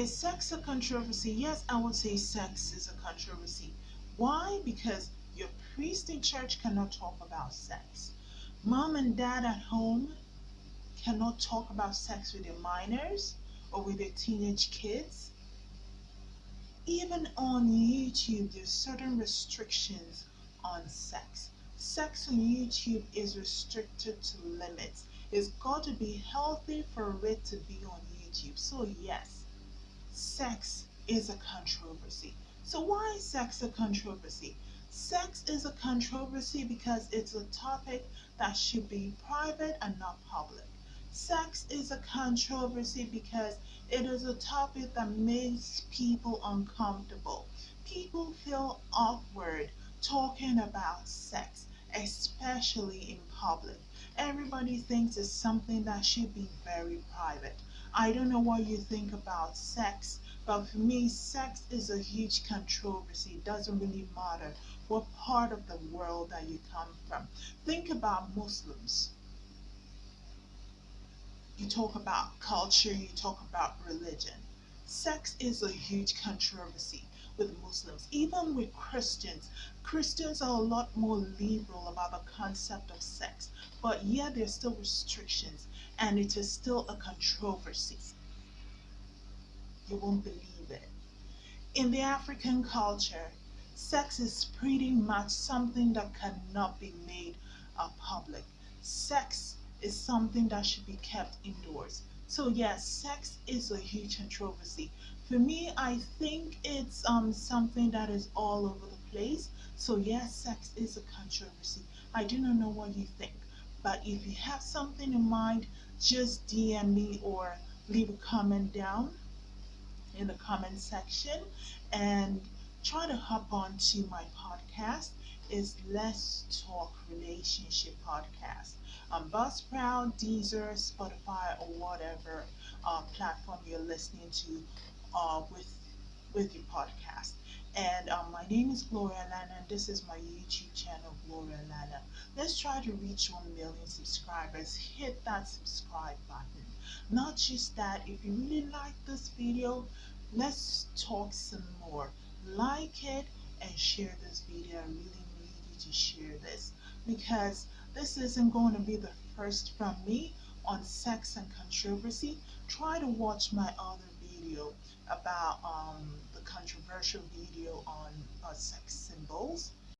Is sex a controversy? Yes, I would say sex is a controversy. Why? Because your priest in church cannot talk about sex. Mom and dad at home cannot talk about sex with their minors or with their teenage kids. Even on YouTube, there's certain restrictions on sex. Sex on YouTube is restricted to limits. It's got to be healthy for it to be on YouTube. So yes, sex is a controversy. So why is sex a controversy? Sex is a controversy because it's a topic that should be private and not public. Sex is a controversy because it is a topic that makes people uncomfortable. People feel awkward talking about sex, especially in public. Everybody thinks it's something that should be very private. I don't know what you think about sex, but for me, sex is a huge controversy. It doesn't really matter what part of the world that you come from. Think about Muslims. You talk about culture, you talk about religion. Sex is a huge controversy with Muslims, even with Christians. Christians are a lot more liberal about the concept of sex, but yet there's still restrictions and it is still a controversy. You won't believe it. In the African culture, sex is pretty much something that cannot be made public. Sex is something that should be kept indoors. So yes, sex is a huge controversy. For me, I think it's um, something that is all over the place. So yes, sex is a controversy. I do not know what you think. But if you have something in mind, just DM me or leave a comment down in the comment section and try to hop on to my podcast is Let's Talk Relationship Podcast on Buzzsprout, Deezer, Spotify, or whatever uh, platform you're listening to uh, with with your podcast. And um, my name is Gloria Lana, and this is my YouTube channel, Gloria Lana. Let's try to reach 1 million subscribers. Hit that subscribe button. Not just that, if you really like this video, let's talk some more. Like it and share this video. I really need you to share this because this isn't going to be the first from me on sex and controversy. Try to watch my other video about um, the controversial video on uh, sex symbols